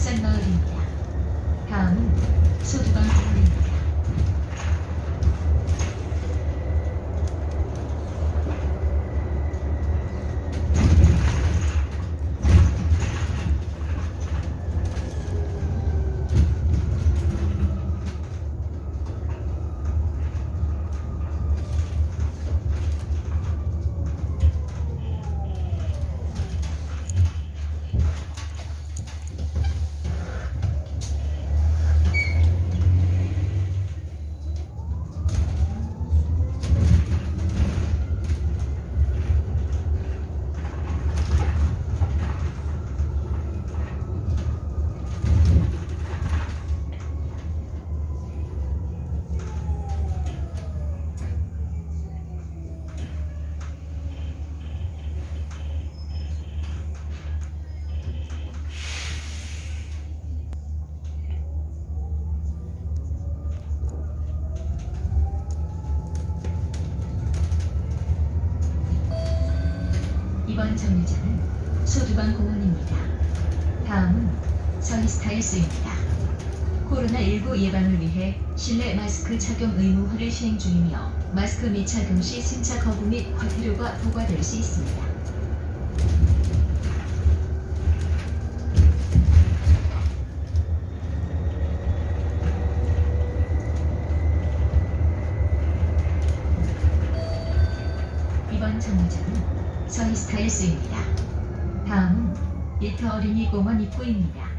signal 서이스타일스입니다. 코로나19 예방을 위해 실내 마스크 착용 의무화를 시행 중이며 마스크 미착용 시 승차 거부 및 과태료가 부과될 수 있습니다. 이번 정류장은 서이스타일스입니다. 다음은 일터 어린이 공원 입구입니다.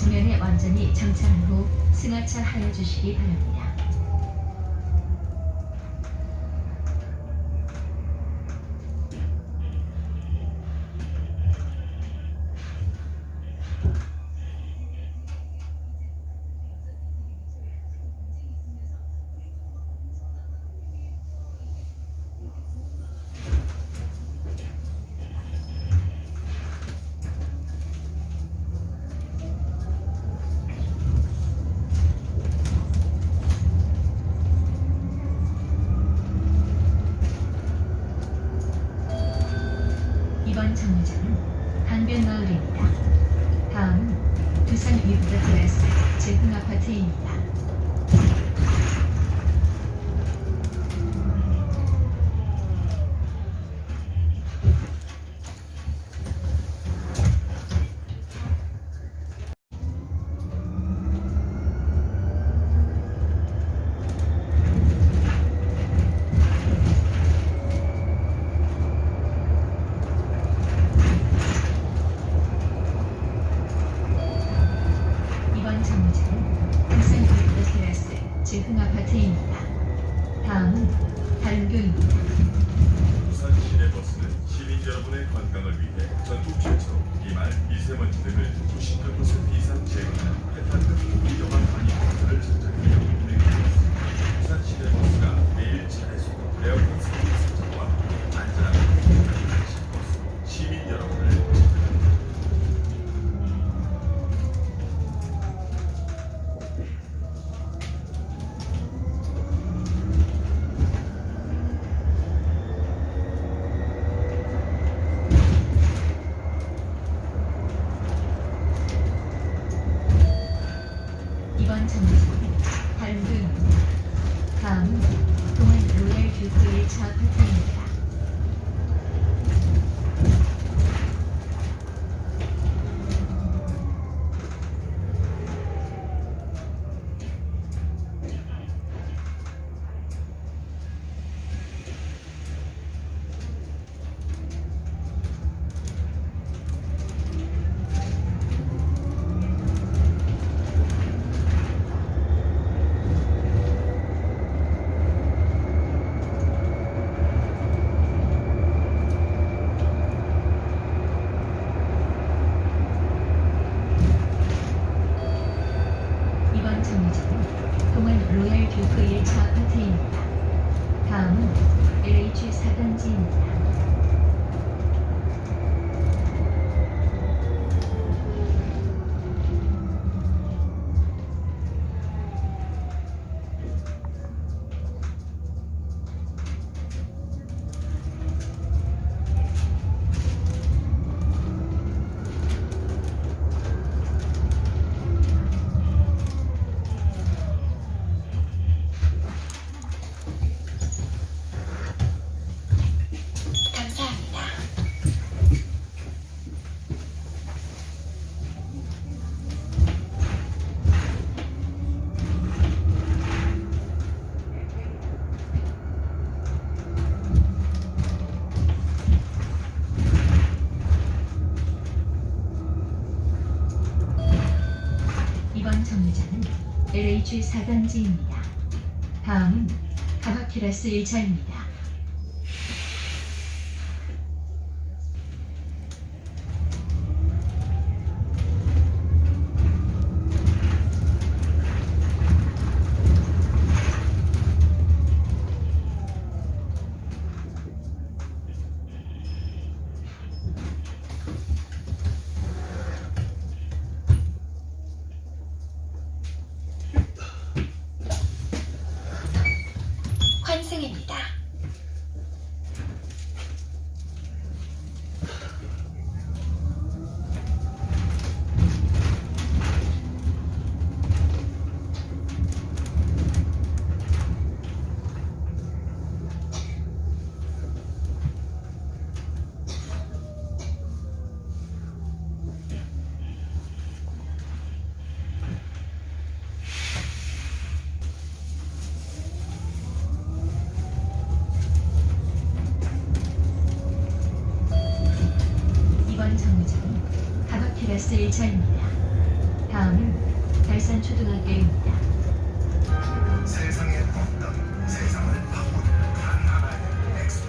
정차면에 완전히 정차한 후 승하차 하여 주시기 바랍니다. 제흥 아파트입니다. 이번 정류장은 두산 위브드 드레스 제흥 아파트입니다. 다음은 다른교입니다. 부산 시내 버스는 12 시민 여러분의 건강을 위해 전국 최초 이말 미세먼지 등을 98% 이상 제거하는 페탄 LH 4단지입니다. 다음은 가바키라스 1차입니다. 환승입니다. 이번 정류장은 가바키라스 1차입니다. 다음은 달산초등학교입니다. 세상에 없던 세상을 바꾸는 단 하나의 엑스포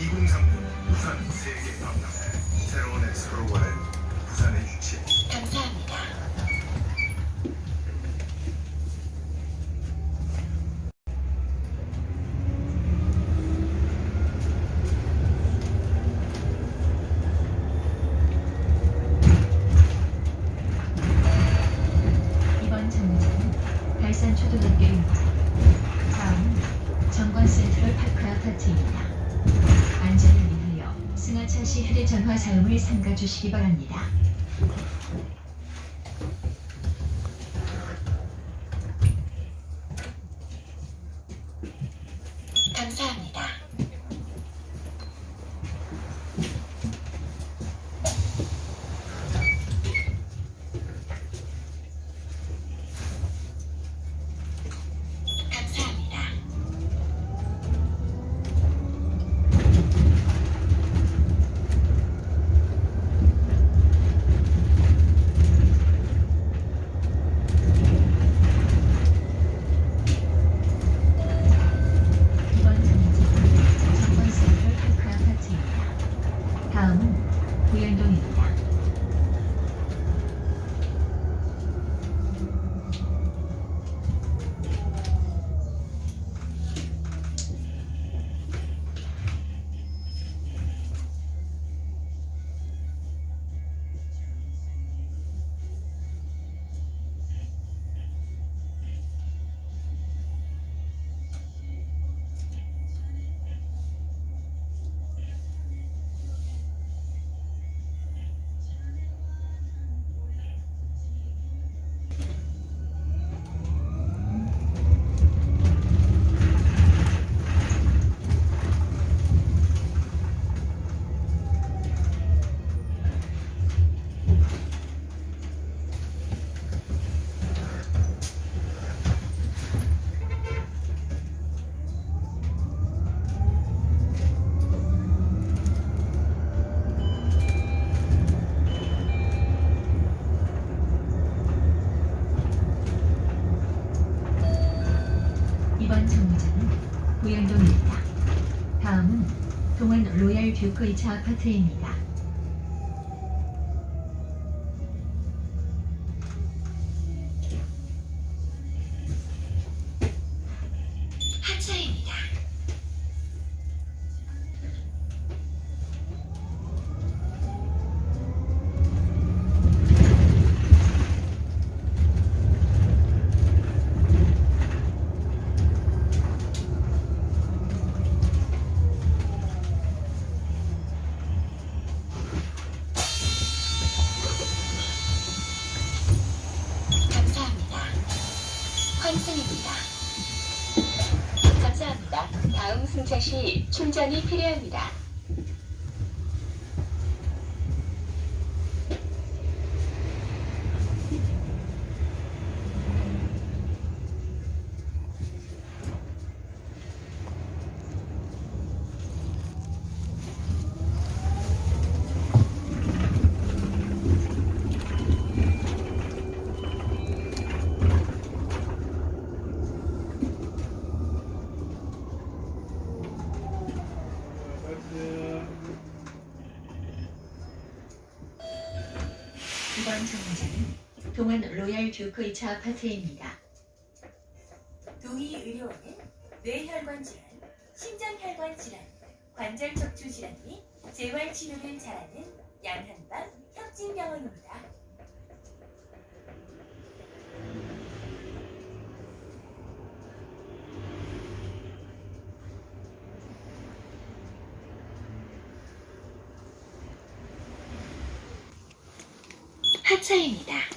2030 부산 세계 박람회 새로운 엑스포를 부산에 유치해 감사합니다. 이번 정류장은 달산초등학교입니다. 다음은 정관 센트럴 파크 아파트입니다. 안전을 위하여 승하차 시 휴대전화 사용을 삼가 주시기 바랍니다. 2번 정류장은 고양동입니다. 다음은 동안 로얄 뷰크 2차 아파트입니다. 충전이 필요합니다. 이번 동안 로얄 듀크 2차 아파트입니다. 동의 의료원은 뇌혈관 질환, 심장혈관 질환, 관절 척추 질환 및 재활 치료를 잘하는 양한방 협진병원입니다. 하차입니다.